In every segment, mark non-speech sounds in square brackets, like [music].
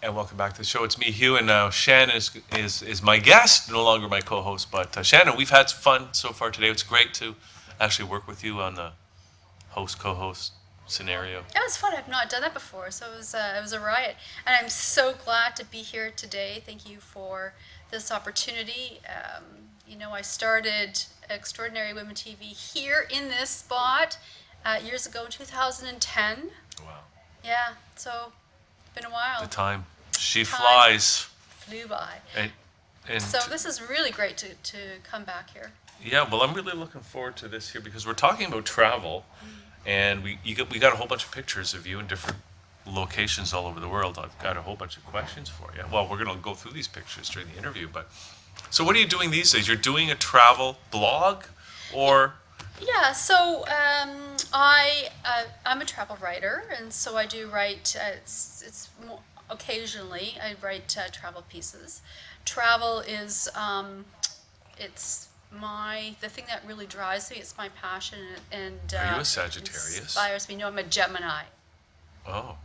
And welcome back to the show. It's me, Hugh, and now Shannon is, is, is my guest, no longer my co-host. But uh, Shannon, we've had fun so far today. It's great to actually work with you on the host co-host scenario. It was fun. I've not done that before, so it was uh, it was a riot. And I'm so glad to be here today. Thank you for this opportunity. Um, you know, I started Extraordinary Women TV here in this spot uh, years ago in 2010. Wow. Yeah, so been a while. The time. She Time. flies. Flew by. And, and So this is really great to, to come back here. yeah, well, I'm really looking forward to this here because we're talking about travel, and we you got, we got a whole bunch of pictures of you in different locations all over the world. I've got a whole bunch of questions for you. Well, we're going to go through these pictures during the interview, but so what are you doing these days? You're doing a travel blog, or Yeah, so um, I uh, I'm a travel writer, and so I do write. Uh, it's it's mo occasionally I write uh, travel pieces. Travel is um, it's my the thing that really drives me. It's my passion, and uh, Are you a Sagittarius? Inspires me. No, I'm a Gemini. oh,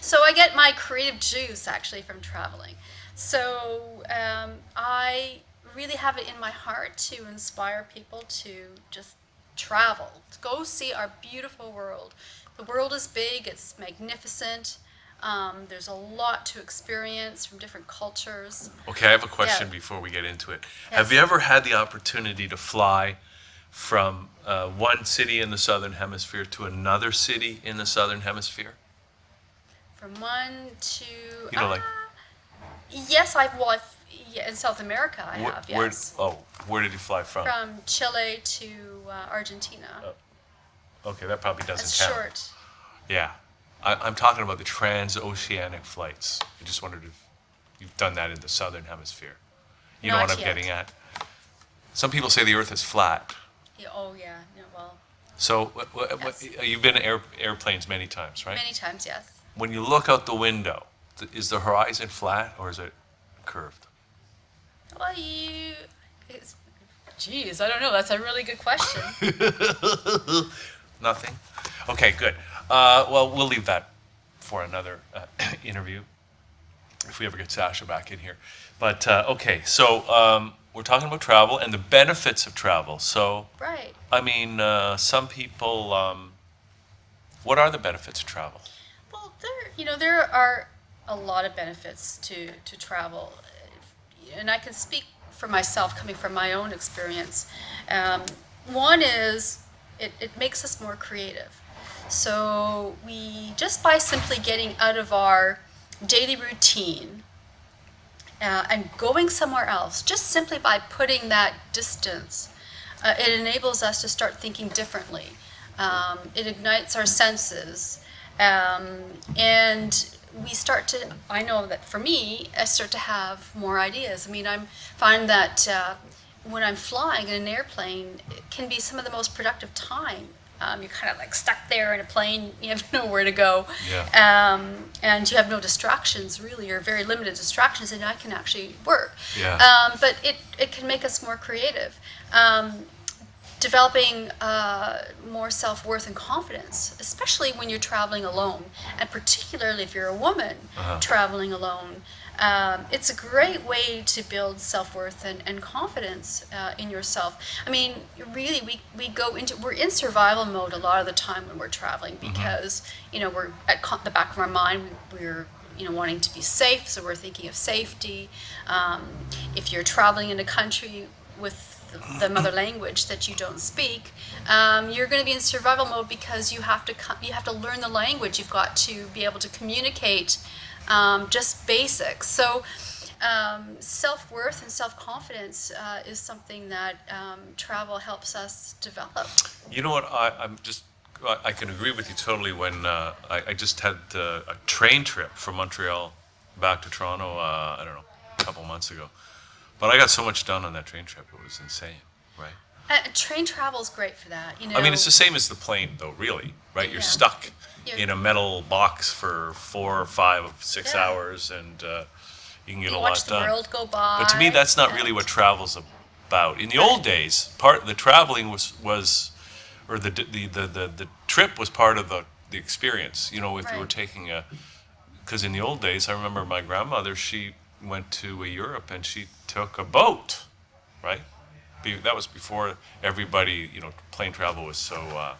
So I get my creative juice actually from traveling. So um, I really have it in my heart to inspire people to just travel, go see our beautiful world. The world is big, it's magnificent. Um, there's a lot to experience from different cultures. Okay, I have a question Yeah. before we get into it. Yes. Have you ever had the opportunity to fly from uh, one city in the southern hemisphere to another city in the southern hemisphere? From one to You know, like- Ah, yes, I've well, I've, yeah, in South America I Where- have where- yes. oh, where did you fly from? From Chile to uh, Argentina. Okay, that probably doesn't It's count. short. Yeah, I, I'm talking about the transoceanic flights. I just wondered if you've done that in the southern hemisphere. You know Not what I'm yet. getting at? Some people say the Earth is flat. Yeah, oh yeah, no, well, So what, what, what, you've been in air, airplanes many times, right? many times, yes. When you look out the window, th- is the horizon flat or is it curved? Well, you, it's, geez, I don't know. That's a really good question. [laughs] Nothing? Okay, good. Uh, well, we'll leave that for another uh, [clears throat] interview if we ever get Sasha back in here. But uh, okay, so um, we're talking about travel and the benefits of travel. So, right. I mean, uh, some people, um, what are the benefits of travel? Well, there, you know, there are a lot of benefits to to travel, and I can speak for myself, coming from my own experience. Um, one is it, it makes us more creative. So we just by simply getting out of our daily routine uh, and going somewhere else, just simply by putting that distance, uh, it enables us to start thinking differently. Um, it ignites our senses, um, and we start to. I know that for me, I start to have more ideas. I mean, I'm find that uh, when I'm flying in an airplane, it can be some of the most productive time. Um, you're kind of like stuck there in a plane. [laughs] You have nowhere to go Yeah. um, and you have no distractions really, or very limited distractions, and I can actually work. Yeah. Um, but it, it can make us more creative. Developing uh, more self worth and confidence, especially when you're traveling alone, and particularly if you're a woman Uh-huh. traveling alone. Um, it's a great way to build self worth and, and confidence uh, in yourself. I mean, really, we, we go into, we're in survival mode a lot of the time when we're traveling because, you know, we're at co- the back of our mind, we, we're you know, wanting to be safe, so we're thinking of safety. Um, if you're traveling in a country with the, the mother language that you don't speak, um, you're going to be in survival mode because you have to you have to learn the language. You've got to be able to communicate um, just basics. So. Um, self worth and self confidence uh, is something that um, travel helps us develop. You know what? I, I'm just. I I can agree with you totally. When uh, I, I just had uh, a train trip from Montreal back to Toronto. Uh, I don't know, a couple months ago. But I got so much done on that train trip. It was insane, right? Uh, train travel is great for that. You know, I mean, it's the same as the plane, though. Really, right? You're Yeah. stuck You're- in a metal box for four or five, six Yeah. hours, and uh, you can get you a watch lot the done. world go by. But to me, that's not really what travel's about. In the old days, part the traveling was was, or the the the the, the trip was part of the the experience. You know, if you were taking a because in the old days, I remember my grandmother, she went to uh, Europe and she took a boat, right? Be, that was before everybody, you know, plane travel was so, uh,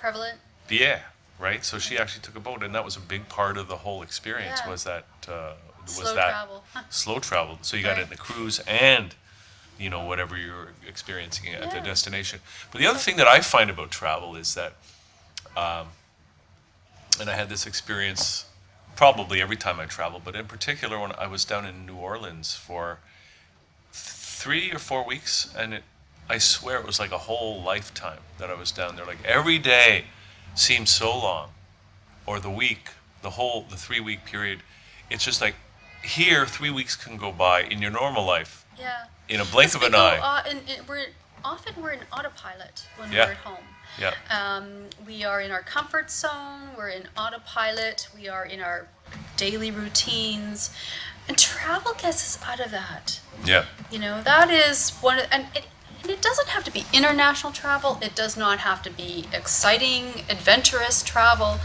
Prevalent? yeah, right? So she actually took a boat, and that was a big part of the whole experience. Yeah. Was that uh, was Slow that travel. [laughs] slow travel? So you got it in the cruise and you know whatever you're experiencing at the destination. But the other thing that I find about travel is that, um, and I had this experience probably every time I travel, but in particular when I was down in New Orleans for three or four weeks, and it, I swear it was like a whole lifetime that I was down there. Like every day seemed so long, or the week, the whole, the three week period. It's just like here, three weeks can go by in your normal life Yeah. in a blink of an go, eye. uh, and, and we're often we're in autopilot when Yeah. we're at home. Yeah. Um, we are in our comfort zone. We're in autopilot. We are in our daily routines, and travel gets us out of that. Yeah. You know, that is one, of, and it, and it doesn't have to be international travel. It does not have to be exciting, adventurous travel.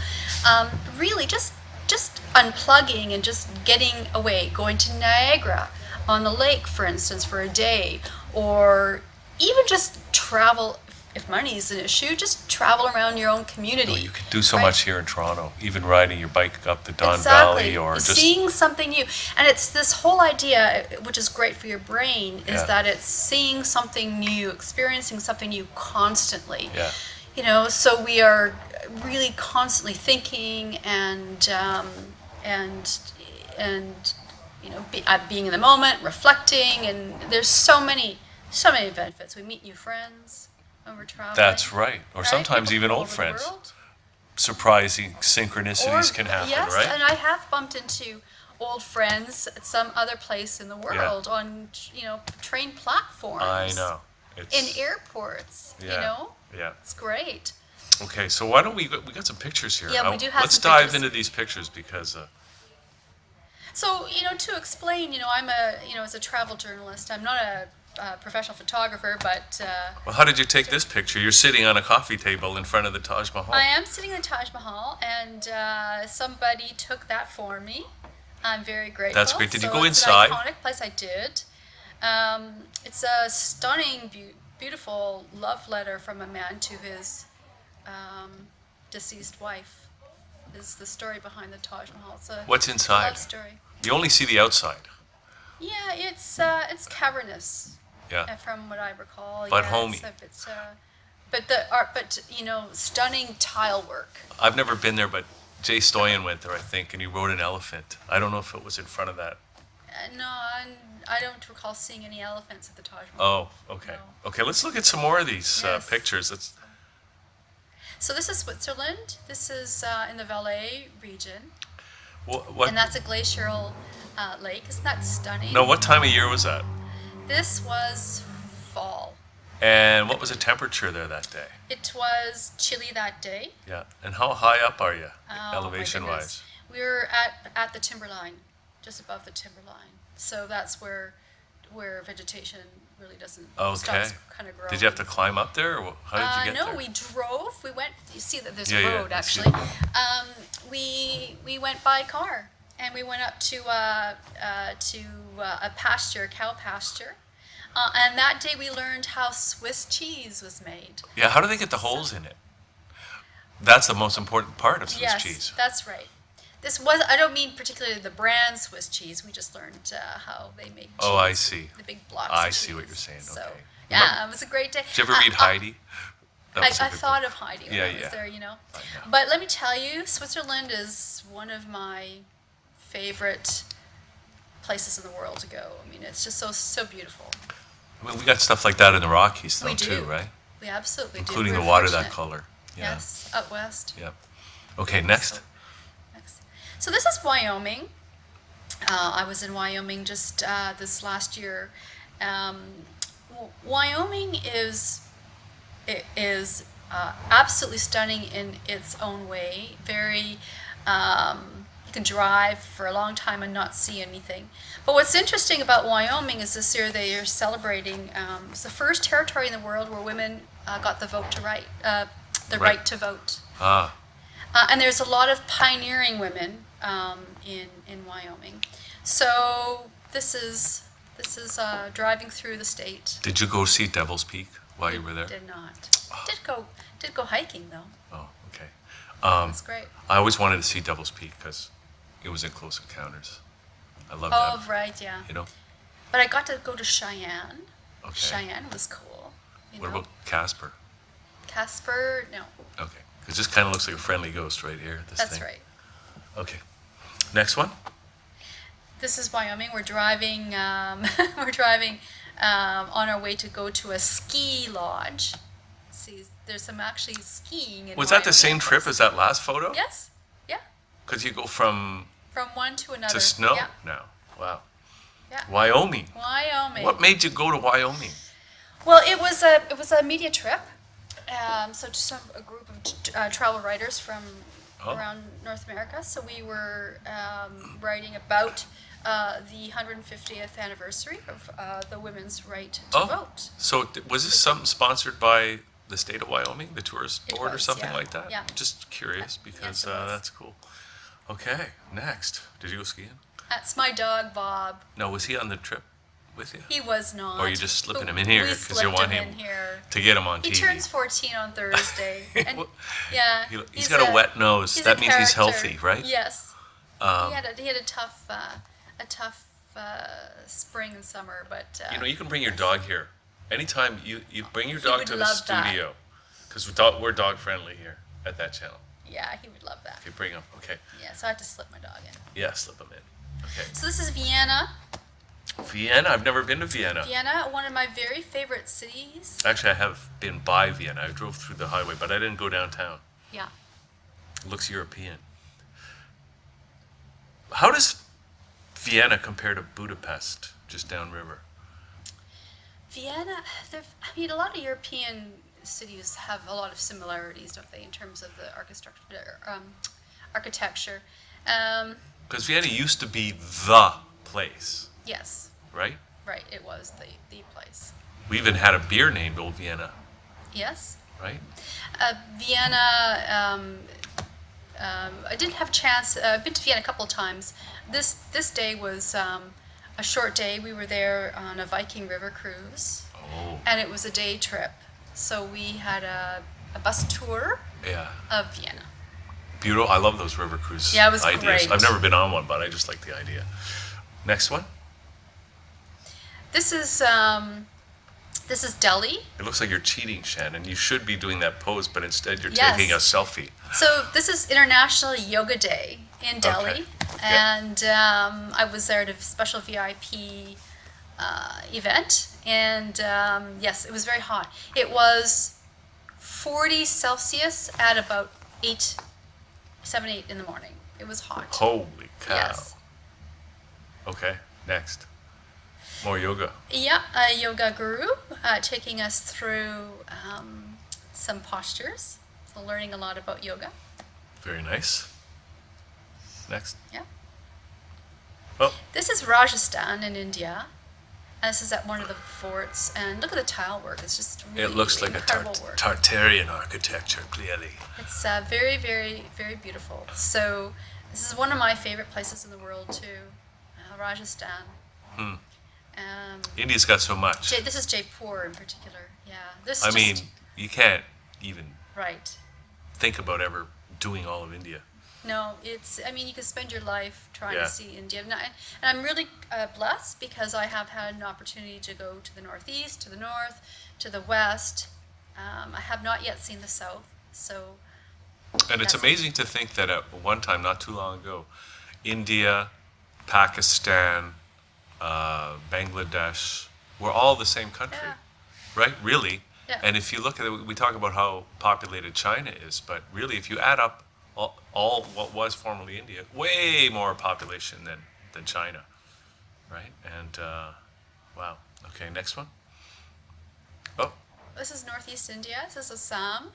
Um, really, just just unplugging and just getting away, going to Niagara on the lake, for instance, for a day, or even just travel. If money is an issue, just travel around your own community. You can do so right? much here in Toronto, even riding your bike up the Don exactly. Valley or just seeing something new and it's this whole idea which is great for your brain is Yeah. that it's seeing something new experiencing something new constantly Yeah. you know so we are really constantly thinking and um, and and you know be, uh, being in the moment reflecting and there's so many so many benefits we meet new friends when we're traveling That's right. Or right? sometimes People even old all over the friends. Surprising synchronicities or- can happen, yes, right? and I have bumped into old friends at some other place in the world on you know train platforms. I know. It's, In airports, Yeah. you know, Yeah. it's great. Okay, so why don't we we got some pictures here? Yeah, we do have Let's some dive pictures. into these pictures because uh, So you know, to explain, you know, I'm a you know as a travel journalist, I'm not a, uh professional photographer, but uh, well, how did you take this picture? You're sitting on a coffee table in front of the Taj Mahal. I am sitting in the Taj Mahal, and uh, somebody took that for me. I'm very grateful. That's great. Did you So go it's inside? An iconic place. I did. Um, it's a stunning, beau- beautiful love letter from a man to his um, deceased wife. Is the story behind the Taj Mahal? It's What's inside? love story. You only see the outside. Yeah, it's uh, it's cavernous. Yeah. uh, From what I recall. But yeah, homey. A- it's, uh, but the art, but you know, stunning tile work. I've never been there, but Jay Stoyan went there, I think, and he rode an elephant. I don't know if it was in front of that. Uh, no, I, I don't recall seeing any elephants at the Taj Mahal. Oh, okay. No. Okay, let's look at some more of these uh, Yes. pictures. Let's, So this is Switzerland. This is uh, in the Valais region, what, what, and that's a glacial uh, lake. Isn't that stunning? no, what time of year was that? This was fall. And what was the temperature there that day? It was chilly that day. Yeah. And how high up are you, Oh, elevation wise? We were at at the timberline, just above the timberline. So that's where where vegetation really doesn't Okay. kind of growing. Did you have to climb up there, or how did you Uh, get no, there? we drove. We went. You see that there's Yeah, a road see actually. Um, we we went by car and we went up to uh, uh, to uh, a pasture, a cow pasture. Uh, and that day we learned how Swiss cheese was made. Yeah, how do they get the holes in it? That's the most important part of Swiss yes, cheese. that's right. This was. I don't mean particularly the brand Swiss cheese. We just learned uh, how they make. Cheese, Oh, I see. The big blocks. I see what you're saying, So, okay. yeah, it was a great day. Did you ever read Heidi? I, I thought book. of Heidi when Yeah, I was yeah. there, you know. Know. But let me tell you, Switzerland is one of my favorite places in the world to go. I mean, it's just so so beautiful. Mean, we got stuff like that in the Rockies, though, too, right? We absolutely do. Including the water that color. Yeah. Yes, up west. Yep. Okay, next. Next. So this is Wyoming. Uh, I was in Wyoming just uh, this last year. Um, Wyoming is is uh, absolutely stunning in its own way. Very, um, can drive for a long time and not see anything. But what's interesting about Wyoming is this year they are celebrating. Um, it's the first territory in the world where women uh, got the vote to right, uh, the Right. right to vote. Ah, Uh, and there's a lot of pioneering women um, in, in Wyoming. So this is, this is uh, driving through the state. Did you go see Devil's Peak while you were there? Did not. Did go, did go hiking though. Oh, okay. Um, That's great. I always wanted to see Devil's Peak because it was in Close Encounters. I love Oh, that. right, yeah. You know? But I got to go to Cheyenne. Okay. Cheyenne was cool. You What know, about Casper? Casper? No, Okay. It just kind of looks like a friendly ghost right here. This that's thing. right. Okay. Next one. This is Wyoming. We're driving. Um, [laughs] we're driving um, on our way to go to a ski lodge. See, there's some actually skiing. In Was that the same trip as that last photo? Yes. Yeah. Because you go from From one to another. to snow Yeah. now. Wow. Yeah. Wyoming. Wyoming. What made you go to Wyoming? Well, it was a it was a media trip. Um, so just some, a group of uh, travel writers from Oh. around North America. So we were um, writing about uh, the 150th anniversary of uh, the women's right to Oh. vote. So was this something sponsored by the state of Wyoming, the tourist board or something yeah, like that? yeah. Just curious because it uh, that's cool. Okay, next. Did you go skiing? That's my dog Bob. No, was he on the trip with you? He was not. Or you just slipping him in here because you want him him here. To get him on He TV. He turns 14 on Thursday. [laughs] and Well, yeah, He, he's got a, wet nose. That a means he's healthy, right? Yes. Um, he had a, he had a tough uh, a tough uh, spring and summer, but uh, You know, you can bring your dog here. Anytime you, you bring your dog to the studio, because we're we're dog friendly here at that channel. Yeah, he would love that. You bring him, okay. Yeah, so I had to slip my dog in. Yeah, slip him in. Okay. So this is Vienna. Vienna. I've never been to Vienna. Vienna, one of my very favorite cities. Actually, I have been by Vienna. I drove through the highway, but I didn't go downtown. Yeah. It looks European. How does Vienna compare to Budapest, just downriver? Vienna, I mean, a lot of European cities have a lot of similarities, don't they, in terms of the architecture? Um, architecture. Um, Because Vienna used to be the place, yes, right? right. It was the the place. We even had a beer named Old Vienna, Yes. right? Uh, Vienna. Um, um, I didn't have a chance. Uh, I've been to Vienna a couple of times. This this day was um, a short day. We were there on a Viking River cruise, Oh, and it was a day trip. So we had a, a bus tour yeah. of Vienna. Beautiful. I love those river cruise Yeah, it was ideas. great. I've never been on one, but I just like the idea. Next one. This is um, this is Delhi. It looks like you're cheating, Shannon. You should be doing that pose, but instead you're Yes. taking a selfie. So this is International Yoga Day in Delhi, Okay. and um, I was there at a special VIP uh, event, and um, yes, it was very hot. It was 40 Celsius at about eight, seven, eight in the morning. It was hot. Holy cow. Yes. Okay, next. More yoga. Yeah, a yoga guru uh, taking us through um, some postures. So learning a lot about yoga. Very nice. Next. Yeah. Oh, This is Rajasthan in India. And this is at one of the forts. And look at the tile work. It's just really it looks like a incredible work. Tartarian architecture, clearly. It's uh, very, very, very beautiful. So this is one of my favorite places in the world too, uh, Rajasthan. Hmm. Um, India's got so much. Jay, this is Jaipur in particular. Yeah. This I just, mean, you can't even right. think about ever doing all of India. No, it's. I mean, you can spend your life trying Yeah. to see India, and, I, and I'm really uh, blessed because I have had an opportunity to go to the northeast, to the north, to the west. Um, I have not yet seen the south, so And it's amazing to think that at one time, not too long ago, India, Pakistan, uh, Bangladesh were all the same country, Yeah. right? Really. Yeah. And if you look at it, we talk about how populated China is, but really, if you add up all, all what was formerly India, way more population than, than China, right? And uh, wow. Okay, next one. Oh, this is northeast India. This is Assam,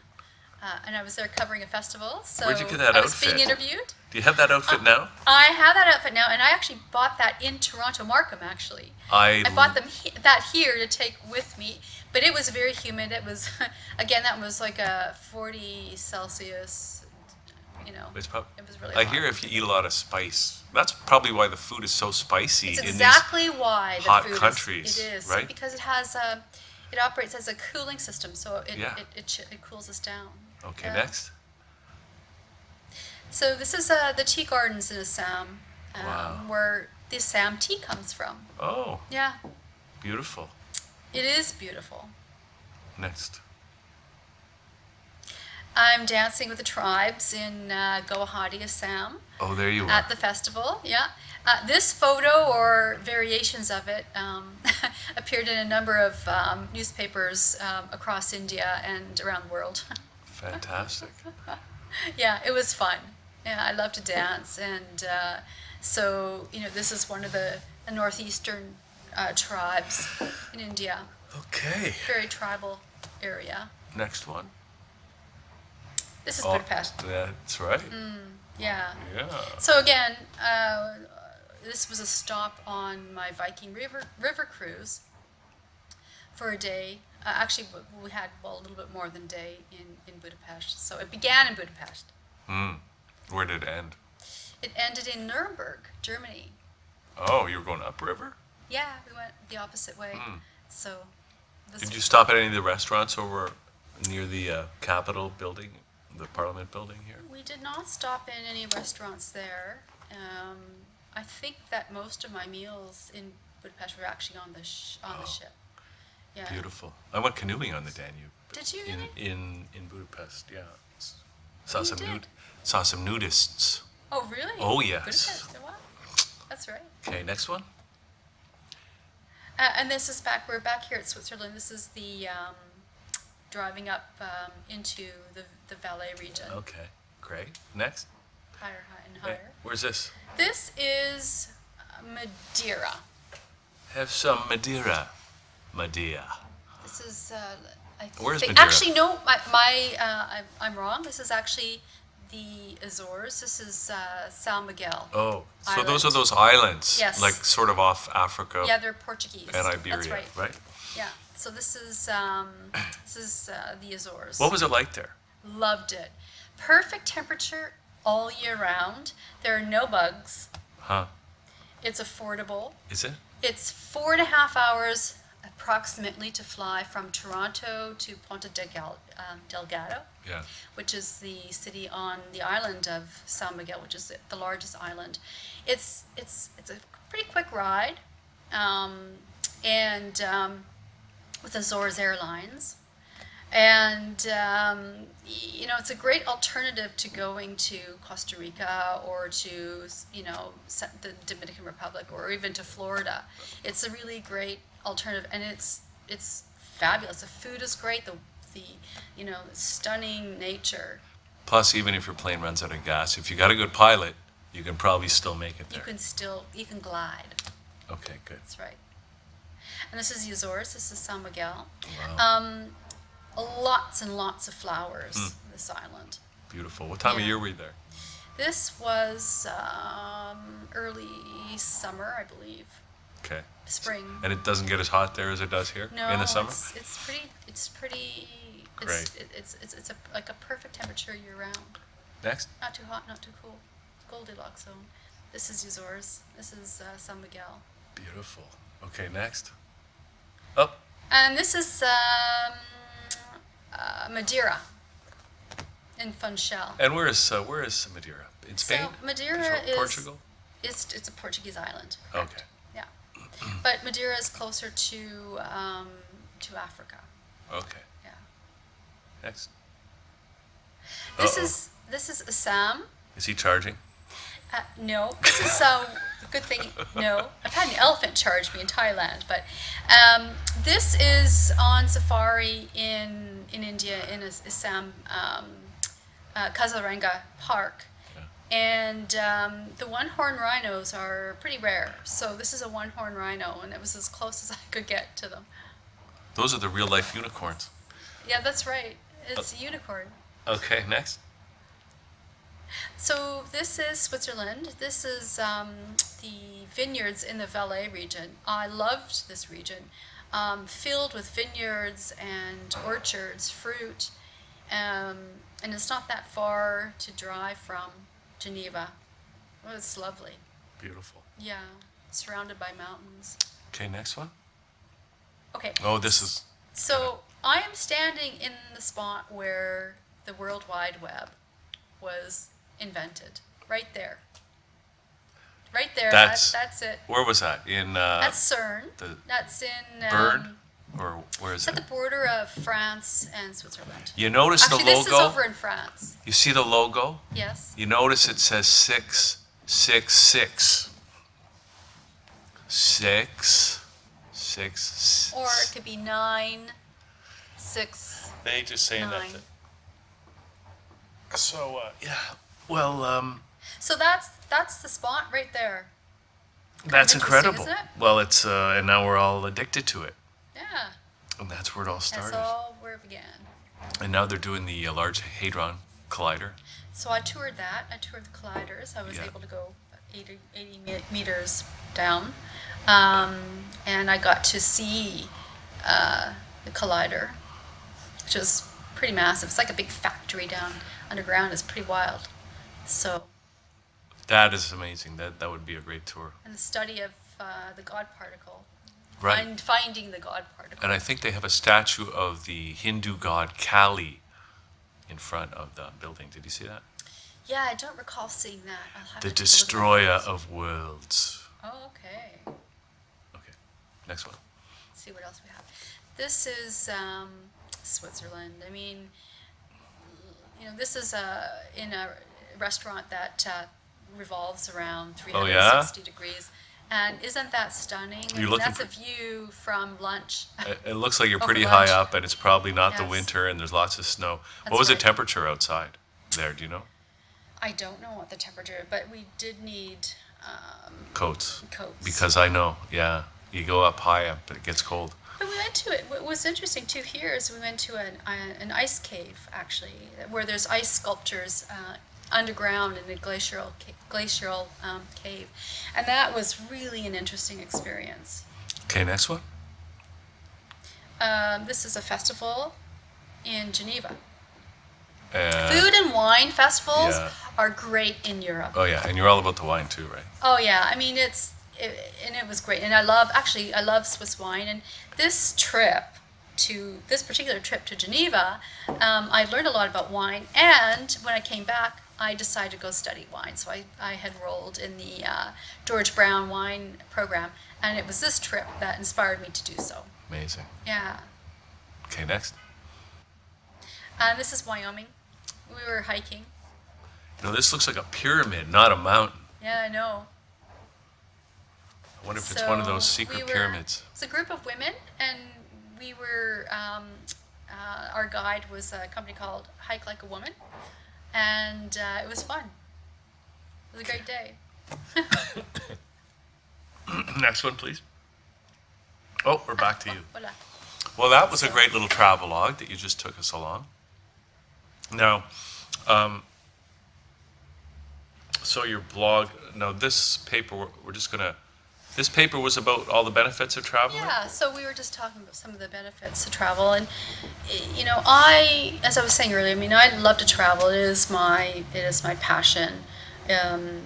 uh, and I was there covering a festival. So Where'd you get that I was outfit? being interviewed. do you have that outfit now? I have that outfit now, and I actually bought that in Toronto, Markham. Actually, I, I bought them he- that here to take with me, but it was very humid. It was, [laughs] again, that was like a 40 Celsius you know, It's it was really I hot. hear if you eat a lot of spice, that's probably why the food is so spicy It's in these. exactly why the hot food is- countries, it is right? because it has a, it operates as a cooling system, so it Yeah. it, it, it cools us down. Okay, Yeah. next. So this is uh, the tea gardens in Assam, um, Wow. where the Assam tea comes from. Oh, Yeah, beautiful. it is beautiful. Next. I'm dancing with the tribes in uh, Guwahati, Assam. Oh, there you are. at the festival. Yeah, uh, this photo or variations of it um, [laughs] appeared in a number of um, newspapers um, across India and around the world. [laughs] Fantastic. yeah, it was fun. Yeah, I love to dance, and uh, so you know, this is one of the, the northeastern uh, tribes in India. [laughs] Okay. Very tribal area. Next one. This is Oh, Budapest. That's right. Yeah. Yeah. So again, uh, this was a stop on my Viking River river cruise for a day. Uh, actually, we had well a little bit more than a day in in Budapest. So it began in Budapest. Hmm. Where did it end? It ended in Nuremberg, Germany. Oh, you were going upriver? Yeah, we went the opposite way. So. Hmm. Did you stop at any of the restaurants over near the uh, Capitol building, the Parliament building here? We did not stop in any restaurants there. Um, I think that most of my meals in Budapest were actually on the sh- on the ship. Yeah. Beautiful. I went canoeing on the Danube. Did you In really? in in Budapest, yeah. Saw some did? nud- saw some nudists. Oh, really? Oh, yes. Budapest, oh, wow. That's right. Okay, next one. Uh, and this is back, we're back here at Switzerland. This is the um, driving up um, into the, the Valais region, Okay, great. Next. higher, high, and Eh, higher. Where's this? This is uh, Madeira. Have some Madeira. Madeira. This is, uh, I Where's Madeira? actually, no, my, my uh, I'm, I'm wrong. This is actually the Azores. This is uh, San Miguel. Oh, so those are those islands, Yes. like sort of off Africa Yeah, they're Portuguese. and Iberia, That's right. right? Yeah. So this is um, this is uh, the Azores. What was it like there? Loved it. Perfect temperature all year round. There are no bugs. Huh? It's affordable. Is it? It's four and a half hours approximately to fly from Toronto to Ponta Delgado, um, Delgado, Yeah. which is the city on the island of San Miguel, which is the largest island. It's it's it's a pretty quick ride, um, and um, with Azores Airlines, and um, you know it's a great alternative to going to Costa Rica or to you know the Dominican Republic or even to Florida. It's a really great alternative, and it's it's fabulous. The food is great. The the you know stunning nature. Plus, even if your plane runs out of gas, if you got a good pilot, you can probably still make it there. You can still you can glide. Okay, good. That's right. And this is the Azores. This is San Miguel. Wow. Um, lots and lots of flowers. Hmm. This island. Beautiful. What time of year were you there? This was um, early summer, I believe. Okay. Spring. And it doesn't get as hot there as it does here No, in the summer? it's, it's pretty. It's pretty. Great. it- it's it's it's a, like a perfect temperature year round. Next. Not too hot, not too cool. Goldilocks zone. This is Azores. This is uh, San Miguel. Beautiful. Okay, next. Up. And this is um, uh, Madeira in Funchal. And where is uh, where is Madeira? In Spain? So Madeira Portu- is Portugal? It's, it's a Portuguese island. Okay. Yeah, but Madeira is closer to um, to Africa. Okay. Yeah. Next. This Uh-oh. is this is Assam. Is he charging? Uh, no, this is so good thing. No, I've had an elephant charge me in Thailand, but um, this is on safari in in India in As- Assam, um, uh, Kaziranga Park, and um, the one-horn rhinos are pretty rare. So this is a one-horn rhino, and it was as close as I could get to them. Those are the real life unicorns. Yeah, that's right. It's a unicorn. Okay, next. So this is Switzerland. This is um, the vineyards in the Valais region. I loved this region, um, filled with vineyards and orchards, fruit. Um, and it's not that far to drive from Geneva. Oh, it's lovely. Beautiful. Yeah, surrounded by mountains. Okay, next one. Okay. Oh, this is So I am standing in the spot where the World Wide Web was invented, right there. Right there. That's- That's, that's it. where was that in uh, That's CERN. the That's in. Um, Bern or where is It's at the border of France and Switzerland. You notice Actually, the this is logo. over in France. You see the logo. Yes. You notice it says six six six. Six six. Or it could be nine, six. They just saying Nine. that. So uh, yeah. Well, um, So that's that's the spot right there. that's interesting, incredible. isn't it? Well, it's uh, and now we're all addicted to it, Yeah. and that's where it all started. That's started. all where it began. And now they're doing the uh, Large Hadron Collider. So I toured that. I toured the colliders. I was Yeah. able to go 80, 80 me- meters down. Um, and I got to see uh, the collider, which is pretty massive. It's like a big factory down underground. It's pretty wild. So, That is amazing. That that would be a great tour. and the study of uh, the God particle. Right. Find, finding the God particle. And I think they have a statue of the Hindu god Kali in front of the building. Did you see that? yeah, I don't recall seeing that. The to take a look at my destroyer of worlds. Oh, okay. Okay. Next one. Let's see what else we have. This is um, Switzerland. I mean, you know, this is a in a restaurant that uh, revolves around Oh, yeah? 360 degrees. And isn't that stunning? You're mean, looking that's a view from lunch. [laughs] It, it looks like you're [laughs] pretty high up, and it's probably not the winter, and there's lots of snow. That's what was the temperature outside there? Do you know? I don't know what the temperature, but we did need um, Coats. coats. Because I know, yeah. You go up high up, but it gets cold. But we went to it. What was interesting too here is we went to an, uh, an ice cave actually, where there's ice sculptures uh, underground in a glacial glacial um, cave, and that was really an interesting experience. Okay, next one. Um, this is a festival in Geneva. Uh, Food and wine festivals yeah. are great in Europe. Oh yeah, and you're all about the wine too, right? Oh yeah, I mean it's it, and it was great, and I love actually I love Swiss wine, and this trip to this particular trip to Geneva, um, I learned a lot about wine, and when I came back, I decided to go study wine. So I I had enrolled in the uh, George Brown wine program, and it was this trip that inspired me to do so. Amazing. Yeah, Okay, next. and this is Wyoming. We were hiking. You know, this looks like a pyramid, not a mountain. Yeah, I know. I wonder if it's one of those So secret we were- pyramids. It's a group of women, and we were. Um, uh, our guide was a company called Hike Like a Woman, and uh, it was fun. It was a great day. [coughs] next one, please. Oh, we're back to you. Well, that was a great little travelogue that you just took us along. Now, um, so your blog. Now, this paper we're, we're just gonna. This paper was about all the benefits of traveling. Yeah, so we were just talking about some of the benefits of travel, and you know, I, as I was saying earlier, I mean, I love to travel. It is my, it is my passion. Um,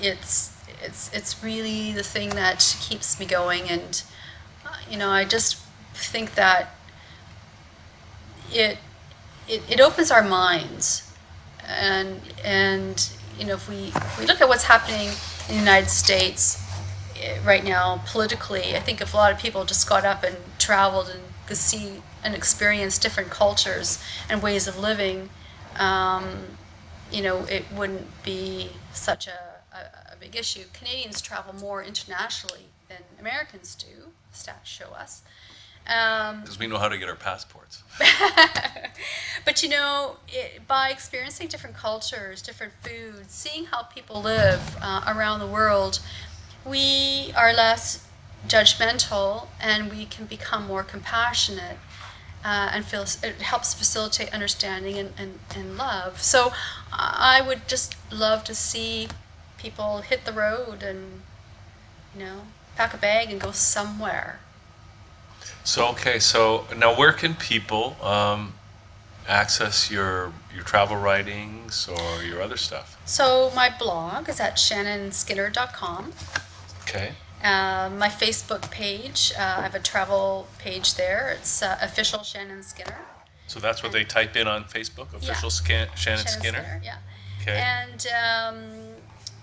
it's, it's, it's really the thing that keeps me going, and uh, you know, I just think that it, it, it opens our minds, and and you know, if we if we look at what's happening in the United States right now politically, I think if a lot of people just got up and traveled and could see and experience different cultures and ways of living, um, you know, it wouldn't be such a, a, a big issue. Canadians travel more internationally than Americans do, stats show us. Um, Because we know how to get our passports. [laughs] but you know, it, by experiencing different cultures, different foods, seeing how people live uh, around the world, we are less judgmental and we can become more compassionate. Uh, and feel it helps facilitate understanding and, and, and love. So I would just love to see people hit the road and, you know, pack a bag and go somewhere. So okay, so now where can people um, access your your travel writings or your other stuff? So my blog is at shannonskinner.com. Okay. Um, my Facebook page, uh, I have a travel page there. It's uh, official Shannon Skinner. So that's what they type in on Facebook, official scan, Shannon, Skinner. yeah. Okay. And um,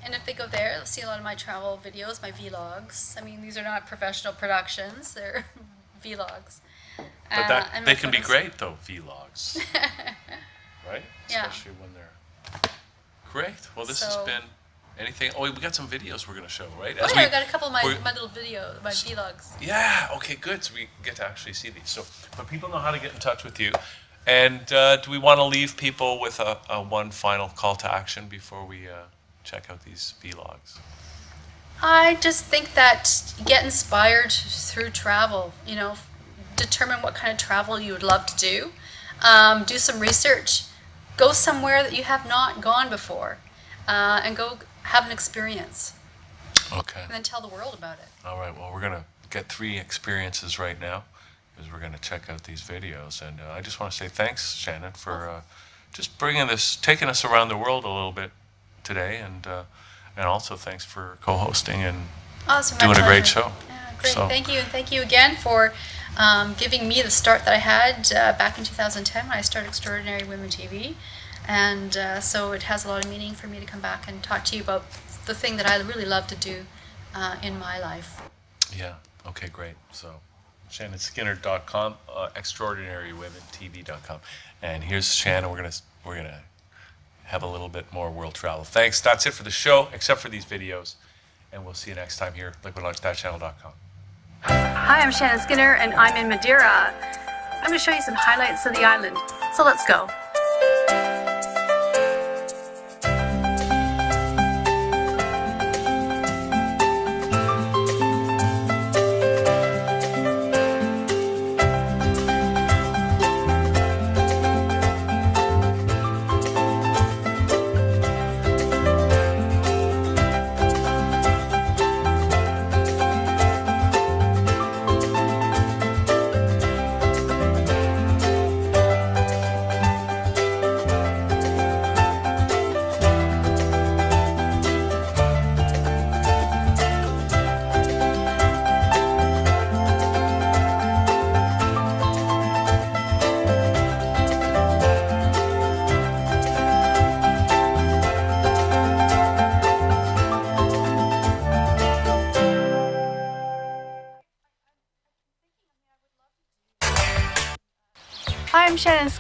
and if they go there, they'll see a lot of my travel videos, my vlogs. I mean, these are not professional productions; they're [laughs] vlogs. But Uh, that and they can be great though, vlogs. [laughs] right? Yeah. Especially when they're great. Well, this has been anything. Oh, we got some videos we're going to show, right? Oh yeah, we- I got a couple of my, my little video, my vlogs. Yeah. Okay. Good. So we get to actually see these. So, but people know how to get in touch with you. And uh, do we want to leave people with a, a one final call to action before we uh, check out these vlogs? I just think that get inspired through travel. You know, determine what kind of travel you would love to do. Um, do some research. Go somewhere that you have not gone before, uh, and go have an experience, Okay. and then tell the world about it. All right. Well, we're gonna get three experiences right now, because we're gonna check out these videos. And uh, I just want to say thanks, Shannon, for uh, just bringing this, taking us around the world a little bit today, and uh, and also thanks for co-hosting and Awesome. doing a great show. Yeah, great. So- Thank you, and thank you again for um, giving me the start that I had uh, back in 2010 when I started Extraordinary Women TV. And uh, so it has a lot of meaning for me to come back and talk to you about the thing that I really love to do uh, in my life. Yeah. Okay. Great. So, ShannonSkinner.com, uh, ExtraordinaryWomenTV.com, and here's Shannon. We're gonna we're gonna have a little bit more world travel. Thanks. That's it for the show, except for these videos, and we'll see you next time here, LiquidLunch.channel.com. Hi, I'm Shannon Skinner and I'm in Madeira. I'm going to show you some highlights of the island. So let's go.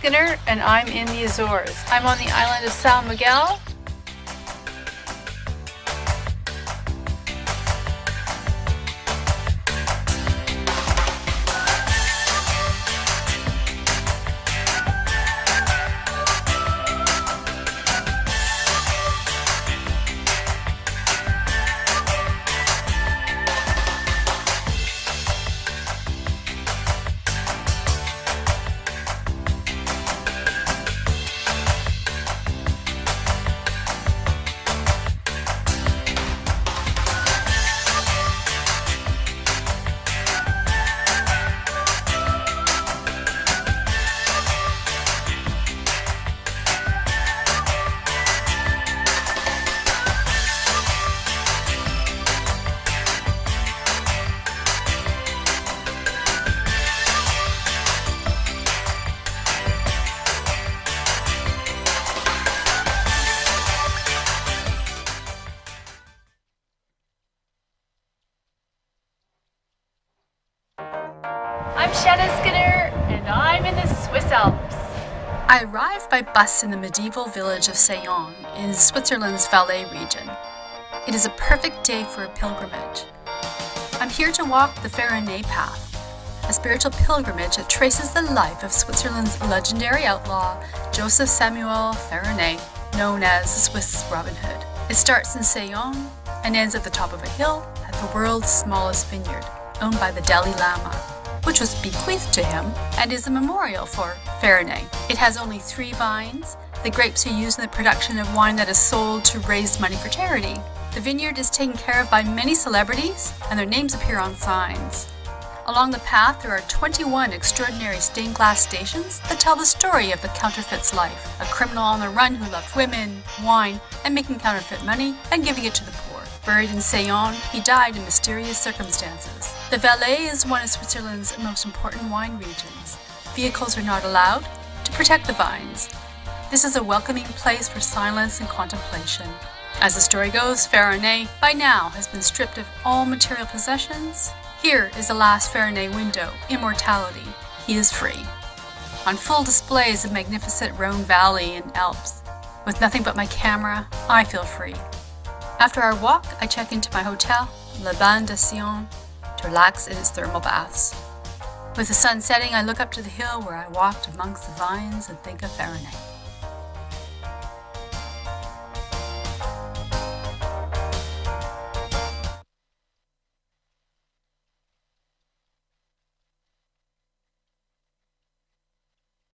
Skinner and I'm in the Azores. I'm on the island of San Miguel. I'm Skinner and I'm in the Swiss Alps. I arrived by bus in the medieval village of Saillon in Switzerland's Valais region. It is a perfect day for a pilgrimage. I'm here to walk the Farinet Path, a spiritual pilgrimage that traces the life of Switzerland's legendary outlaw, Joseph Samuel Farinet, known as the Swiss Robin Hood. It starts in Saillon and ends at the top of a hill at the world's smallest vineyard, owned by the Dalai Lama, which was bequeathed to him and is a memorial for Farinet. It has only three vines. The grapes are used in the production of wine that is sold to raise money for charity. The vineyard is taken care of by many celebrities, and their names appear on signs. Along the path, there are 21 extraordinary stained glass stations that tell the story of the counterfeit's life. A criminal on the run who loved women, wine, and making counterfeit money and giving it to the poor. Buried in Saillon, he died in mysterious circumstances. The Valais is one of Switzerland's most important wine regions. Vehicles are not allowed to protect the vines. This is a welcoming place for silence and contemplation. As the story goes, Farinet by now has been stripped of all material possessions. Here is the last Farinet window, immortality. He is free. On full display is the magnificent Rhone Valley and Alps. With nothing but my camera, I feel free. After our walk, I check into my hotel, Le Bain de Saillon, to relax in its thermal baths. With the sun setting, I look up to the hill where I walked amongst the vines and think of Farinet.